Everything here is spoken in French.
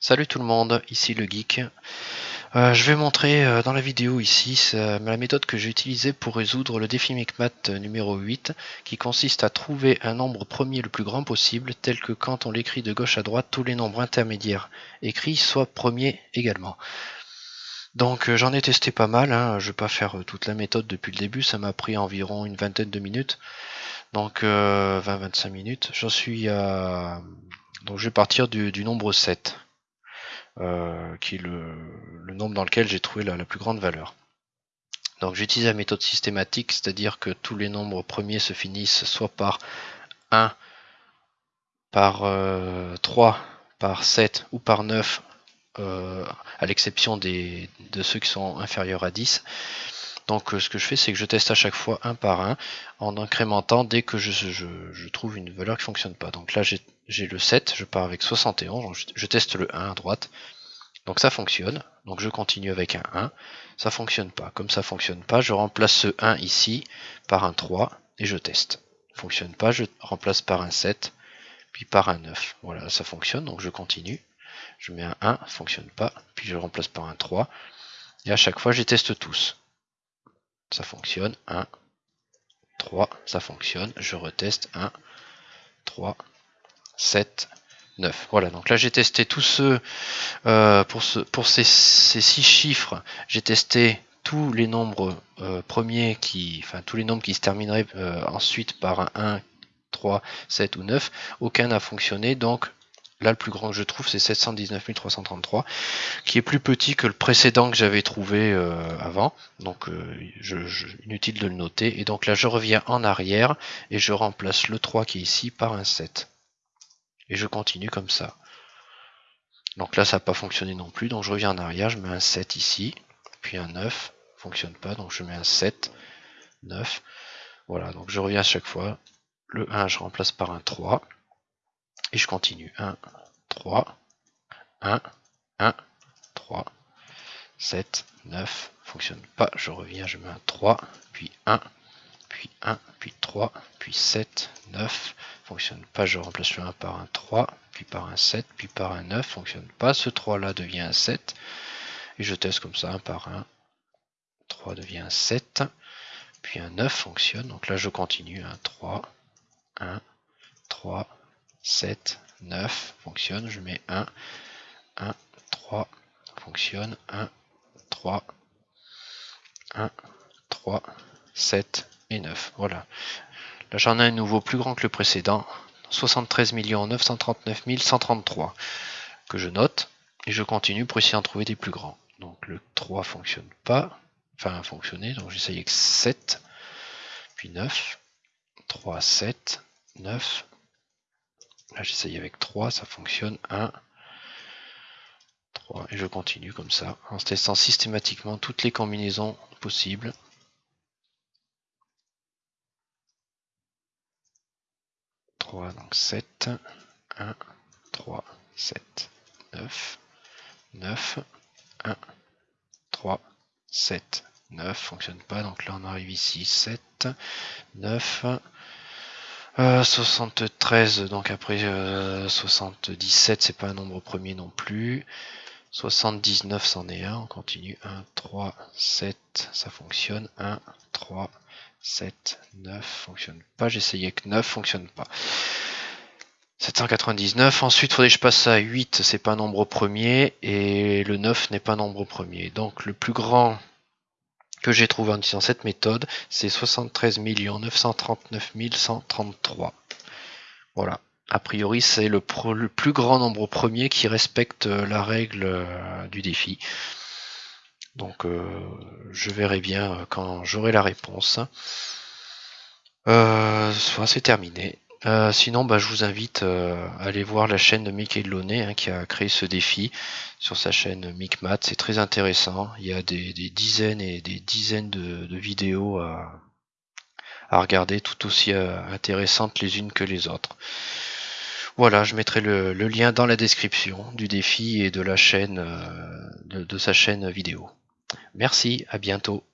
Salut tout le monde, ici le geek. Euh, je vais montrer euh, dans la vidéo ici la méthode que j'ai utilisée pour résoudre le défi MICMAT numéro 8 qui consiste à trouver un nombre premier le plus grand possible tel que quand on l'écrit de gauche à droite tous les nombres intermédiaires écrits soient premiers également. Donc euh, j'en ai testé pas mal, hein. je vais pas faire toute la méthode depuis le début, ça m'a pris environ une vingtaine de minutes, donc 20-25 minutes. J'en suis à... Donc je vais partir du, du nombre 7. Euh, qui est le, nombre dans lequel j'ai trouvé la, plus grande valeur. Donc j'utilise la méthode systématique, c'est-à-dire que tous les nombres premiers se finissent soit par 1, par 3, euh, par 7 ou par 9, euh, à l'exception de ceux qui sont inférieurs à 10. Donc ce que je fais, c'est que je teste à chaque fois un par un, en incrémentant dès que je, trouve une valeur qui ne fonctionne pas. Donc là, j'ai le 7, je pars avec 71, je, teste le 1 à droite. Donc ça fonctionne, donc je continue avec un 1, ça fonctionne pas. Comme ça fonctionne pas, je remplace ce 1 ici par un 3 et je teste. Fonctionne pas, je remplace par un 7, puis par un 9. Voilà, ça fonctionne, donc je continue. Je mets un 1, fonctionne pas, puis je remplace par un 3. Et à chaque fois, je teste tous ça fonctionne, 1, 3, ça fonctionne, je reteste, 1, 3, 7, 9. Voilà, donc là j'ai testé tous ceux, euh, pour, ce, pour ces, ces, six chiffres, j'ai testé tous les nombres euh, premiers qui, enfin tous les nombres qui se termineraient euh, ensuite par un 1, 3, 7 ou 9, aucun n'a fonctionné, donc Là, le plus grand que je trouve, c'est 719 333, qui est plus petit que le précédent que j'avais trouvé euh, avant. Donc, euh, je, inutile de le noter. Et donc là, je reviens en arrière et je remplace le 3 qui est ici par un 7. Et je continue comme ça. Donc là, ça n'a pas fonctionné non plus. Donc je reviens en arrière, je mets un 7 ici, puis un 9. Fonctionne pas, donc je mets un 7, 9. Voilà, donc je reviens à chaque fois. Le 1, je remplace par un 3. Et je continue. 1, 3, 1, 1, 3, 7, 9, fonctionne pas, je reviens, je mets un 3, puis 1, puis 1, puis 3, puis 7, 9, fonctionne pas, je remplace le 1 par un 3, puis par un 7, puis par un 9, fonctionne pas, ce 3 là devient un 7, et je teste comme ça, 1 par 1, 3 devient un 7, puis un 9 fonctionne, donc là je continue, 1, 3, 1, 3, 7, 9, fonctionne, je mets 1, 1, 3, fonctionne, 1, 3, 1, 3, 7 et 9. Voilà. Là j'en ai un nouveau plus grand que le précédent, 73 939 133 que je note et je continue pour essayer d'en trouver des plus grands. Donc le 3 fonctionne pas, enfin fonctionner, donc j'essaye avec 7, puis 9, 3, 7, 9, Là, j'essaye avec 3, ça fonctionne. 1, 3, et je continue comme ça, en testant systématiquement toutes les combinaisons possibles. donc 7, 1, 3, 7, 9, 9, 1, 3, 7, 9, fonctionne pas, donc là on arrive ici, 7, 9, 73, euh, donc après 77, euh, c'est pas un nombre premier non plus. 79, c'en est un, on continue. 1, 3, 7, ça fonctionne. 1, 3, 7, 9, fonctionne pas. Essayé que 9, fonctionne pas. 799, ensuite faudrait que je passe à 8, c'est pas un nombre premier, et le 9 n'est pas un nombre premier. Donc le plus grand que j'ai trouvé en utilisant cette méthode, c'est 73 939 133. Voilà. A priori, c'est le, plus grand nombre premier qui respecte euh, la règle euh, du défi. Donc, euh, je verrai bien quand j'aurai la réponse. soit c'est terminé. Euh, sinon, bah, je vous invite euh, à aller voir la chaîne de Mickey Launay hein, qui a créé ce défi sur sa chaîne MicMat. C'est très intéressant. Il y a des, dizaines et des dizaines de, vidéos à, regarder, tout aussi euh, intéressantes les unes que les autres. Voilà, je mettrai le, lien dans la description du défi et de la chaîne de sa chaîne vidéo. Merci, à bientôt.